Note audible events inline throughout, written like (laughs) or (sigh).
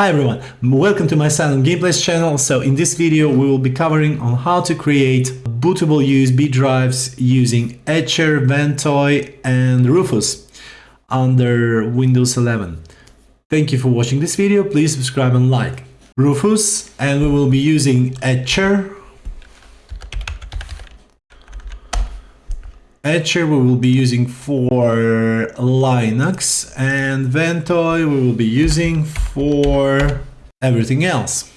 Hi everyone, welcome to my Silent Gameplays channel. So in this video we will be covering on how to create bootable USB drives using Etcher, Ventoy and Rufus under Windows 11. Thank you for watching this video, please subscribe and like. Rufus and we will be using Etcher Etcher we will be using for Linux and Ventoy we will be using for everything else.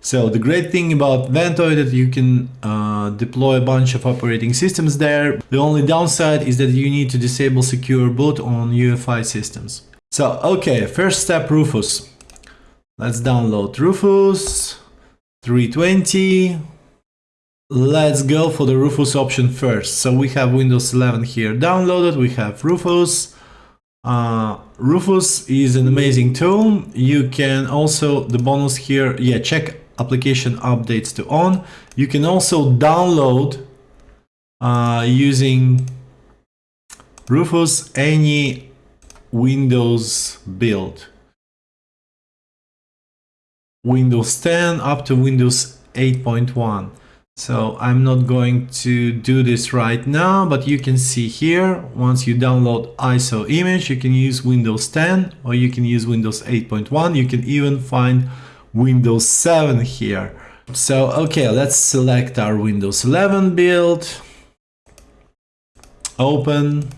So the great thing about Ventoy that you can uh, deploy a bunch of operating systems there. The only downside is that you need to disable secure boot on UEFI systems. So okay, first step Rufus. Let's download Rufus 320 Let's go for the Rufus option first. So we have Windows 11 here downloaded. We have Rufus. Uh, Rufus is an amazing tool. You can also, the bonus here, yeah, check application updates to on. You can also download uh, using Rufus any Windows build. Windows 10 up to Windows 8.1. So I'm not going to do this right now, but you can see here, once you download ISO image, you can use Windows 10 or you can use Windows 8.1. You can even find Windows 7 here. So, okay, let's select our Windows 11 build. Open.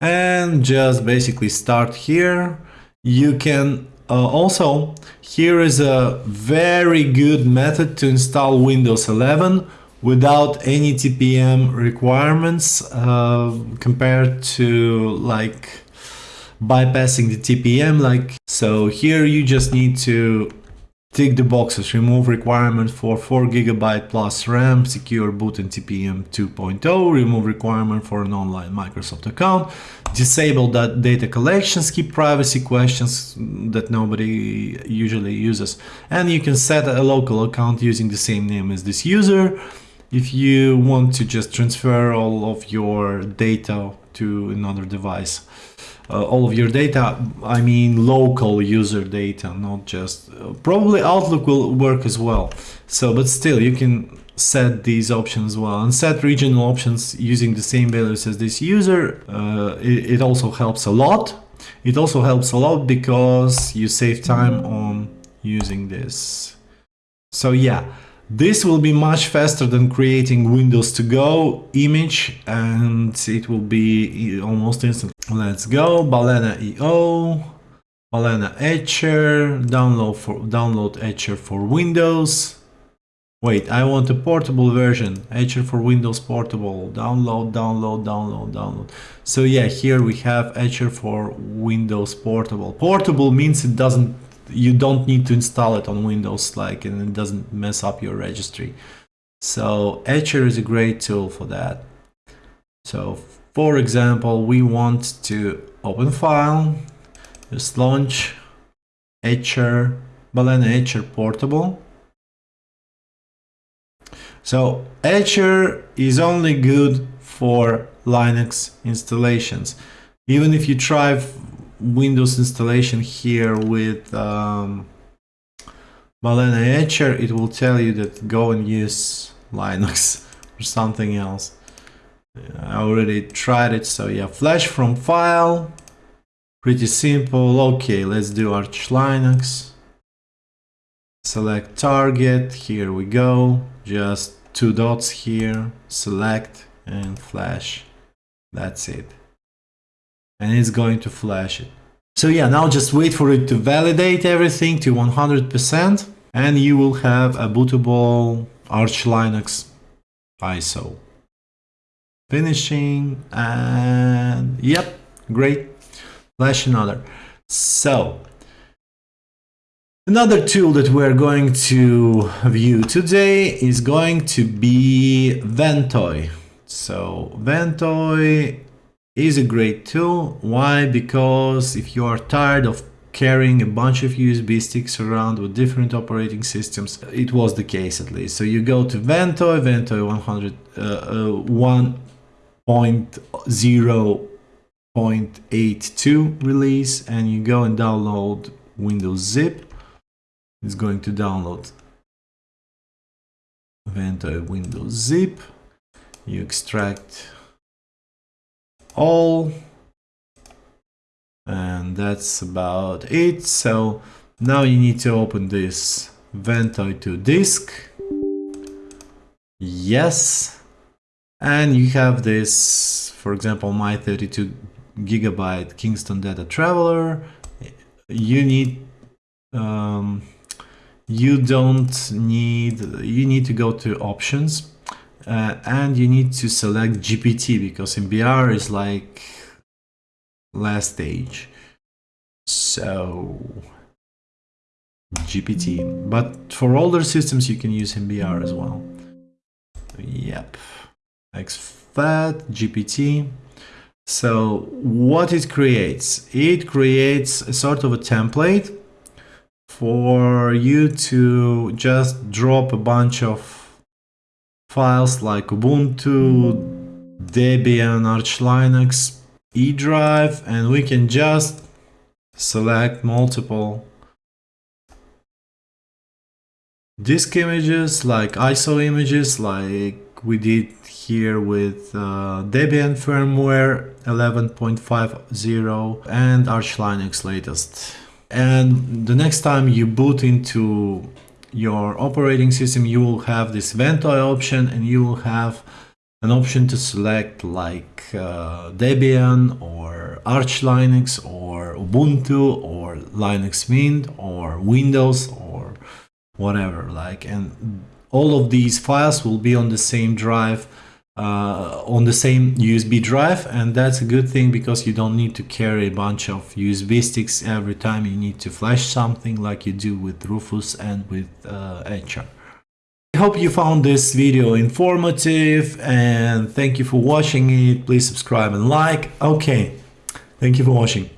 And just basically start here. You can uh, also, here is a very good method to install Windows 11 without any TPM requirements uh, compared to like bypassing the TPM like so here you just need to Tick the boxes, remove requirement for 4 GB plus RAM, secure boot and TPM 2.0, remove requirement for an online Microsoft account, disable that data collection, skip privacy questions that nobody usually uses. And you can set a local account using the same name as this user. If you want to just transfer all of your data to another device uh, all of your data I mean local user data not just uh, probably Outlook will work as well. So but still you can set these options well and set regional options using the same values as this user. Uh, it, it also helps a lot. It also helps a lot because you save time on using this. So yeah this will be much faster than creating Windows to go image and it will be almost instant. Let's go, Balena IO, Balena Etcher, download for download Etcher for Windows. Wait, I want a portable version, Etcher for Windows portable, download, download, download, download. So yeah, here we have Etcher for Windows portable. Portable means it doesn't you don't need to install it on Windows like and it doesn't mess up your registry. So Etcher is a great tool for that. So for example, we want to open file, just launch Etcher, Balena Etcher Portable. So Etcher is only good for Linux installations. Even if you try Windows installation here with um, Balena Etcher, it will tell you that go and use Linux (laughs) or something else. I already tried it, so yeah, flash from file, pretty simple. Okay, let's do Arch Linux. Select target, here we go, just two dots here, select and flash. That's it and it's going to flash it. So yeah, now just wait for it to validate everything to 100% and you will have a bootable Arch Linux ISO. Finishing and yep, great. Flash another. So Another tool that we're going to view today is going to be Ventoy. So Ventoy is a great tool. Why? Because if you are tired of carrying a bunch of USB sticks around with different operating systems, it was the case at least. So you go to Ventoy, Ventoy 100, uh, uh, 1.0 11.82 release and you go and download Windows Zip. It's going to download Ventoy Windows Zip. You extract all and that's about it. So now you need to open this Ventoy2Disk. Yes. And you have this, for example, my 32 gigabyte Kingston Data Traveler. You need, um, you don't need, you need to go to options uh, and you need to select GPT because MBR is like last stage. So GPT, but for older systems you can use MBR as well. Yep, exFAT, GPT. So what it creates? It creates a sort of a template for you to just drop a bunch of files like Ubuntu, Debian, Arch Linux, E drive, and we can just select multiple disk images like ISO images like we did here with uh, Debian firmware 11.50 and Arch Linux latest. And the next time you boot into your operating system, you will have this Ventoy option and you will have an option to select like uh, Debian or Arch Linux or Ubuntu or Linux Mint or Windows or whatever like and all of these files will be on the same drive uh, on the same USB drive and that's a good thing because you don't need to carry a bunch of USB sticks every time you need to flash something like you do with Rufus and with uh, Etcher. I hope you found this video informative and thank you for watching it. Please subscribe and like. Okay, thank you for watching.